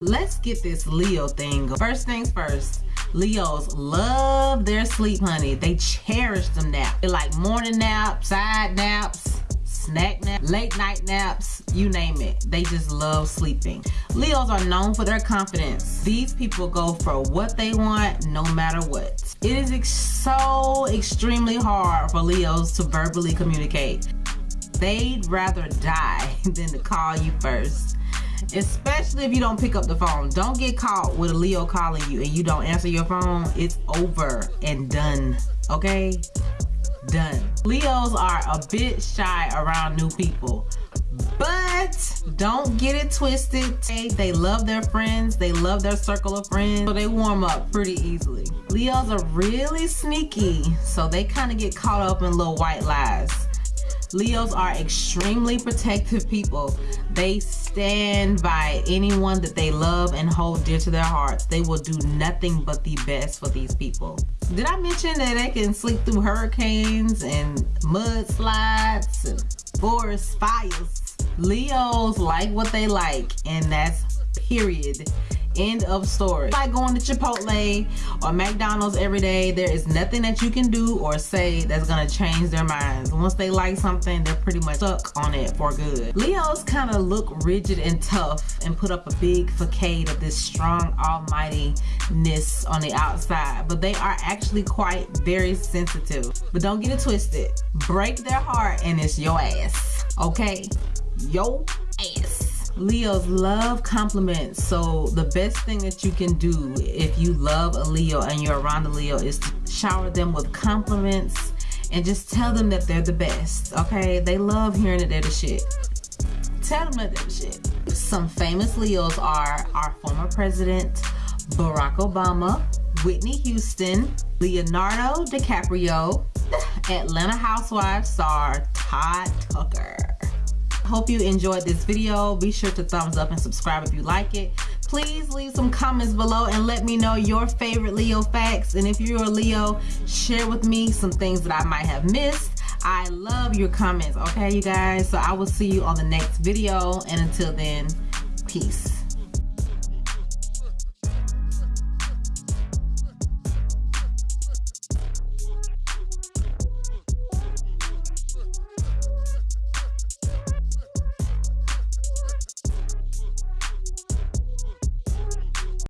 Let's get this Leo thing. First things first, Leos love their sleep, honey. They cherish them naps. They like morning naps, side naps, snack naps, late night naps, you name it. They just love sleeping. Leos are known for their confidence. These people go for what they want no matter what. It is ex so extremely hard for Leos to verbally communicate. They'd rather die than to call you first especially if you don't pick up the phone. Don't get caught with a Leo calling you and you don't answer your phone. It's over and done, okay? Done. Leos are a bit shy around new people, but don't get it twisted. They love their friends. They love their circle of friends, so they warm up pretty easily. Leos are really sneaky, so they kind of get caught up in little white lies. Leos are extremely protective people. They stand by anyone that they love and hold dear to their hearts. They will do nothing but the best for these people. Did I mention that they can sleep through hurricanes and mudslides and forest fires? Leos like what they like and that's period End of story. Like going to Chipotle or McDonald's every day, there is nothing that you can do or say that's gonna change their minds. Once they like something, they're pretty much stuck on it for good. Leos kind of look rigid and tough and put up a big facade of this strong almightiness on the outside, but they are actually quite very sensitive. But don't get it twisted. Break their heart and it's your ass, okay? Yo. Leos love compliments. So the best thing that you can do if you love a Leo and you're around a Leo is to shower them with compliments and just tell them that they're the best. Okay? They love hearing that they're the shit. Tell them that they're the shit. Some famous Leos are our former president, Barack Obama, Whitney Houston, Leonardo DiCaprio, Atlanta Housewives star Todd Tucker hope you enjoyed this video. Be sure to thumbs up and subscribe if you like it. Please leave some comments below and let me know your favorite leo facts. And if you're a leo share with me some things that i might have missed. I love your comments okay you guys? So i will see you on the next video and until then peace